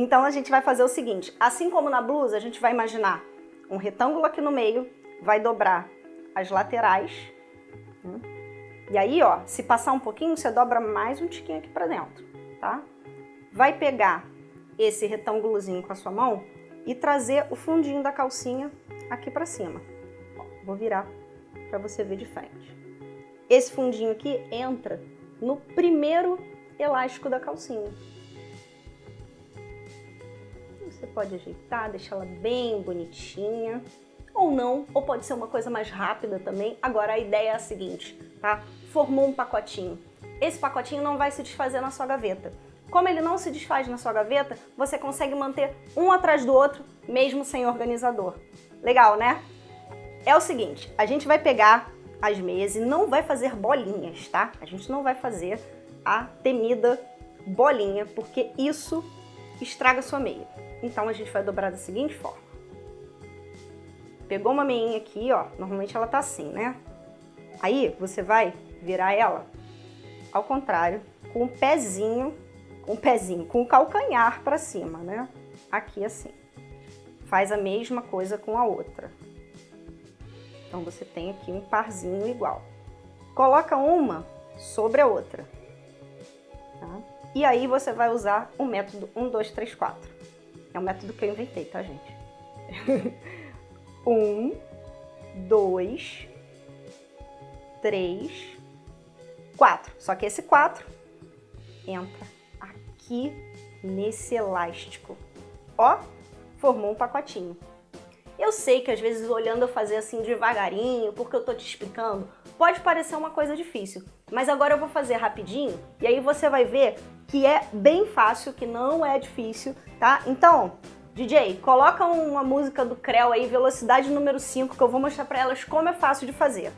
Então a gente vai fazer o seguinte, assim como na blusa, a gente vai imaginar um retângulo aqui no meio, vai dobrar as laterais, né? e aí, ó, se passar um pouquinho, você dobra mais um tiquinho aqui pra dentro, tá? Vai pegar esse retângulozinho com a sua mão e trazer o fundinho da calcinha aqui pra cima. Vou virar pra você ver de frente. Esse fundinho aqui entra no primeiro elástico da calcinha. Você pode ajeitar, deixar ela bem bonitinha, ou não, ou pode ser uma coisa mais rápida também. Agora a ideia é a seguinte, tá? Formou um pacotinho. Esse pacotinho não vai se desfazer na sua gaveta. Como ele não se desfaz na sua gaveta, você consegue manter um atrás do outro, mesmo sem organizador. Legal, né? É o seguinte, a gente vai pegar as meias e não vai fazer bolinhas, tá? A gente não vai fazer a temida bolinha, porque isso estraga sua meia. Então a gente vai dobrar da seguinte forma. Pegou uma meinha aqui, ó, normalmente ela tá assim, né? Aí você vai virar ela ao contrário, com o pezinho, com o pezinho, com o calcanhar para cima, né? Aqui assim. Faz a mesma coisa com a outra. Então você tem aqui um parzinho igual. Coloca uma sobre a outra. Tá? E aí você vai usar o método 1, 2, 3, 4. É o método que eu inventei, tá, gente? um, dois, três, quatro. Só que esse quatro entra aqui nesse elástico. Ó, formou um pacotinho. Eu sei que às vezes olhando eu fazer assim devagarinho, porque eu tô te explicando, pode parecer uma coisa difícil. Mas agora eu vou fazer rapidinho e aí você vai ver que é bem fácil, que não é difícil, tá? Então, DJ, coloca uma música do Creu aí, velocidade número 5, que eu vou mostrar pra elas como é fácil de fazer.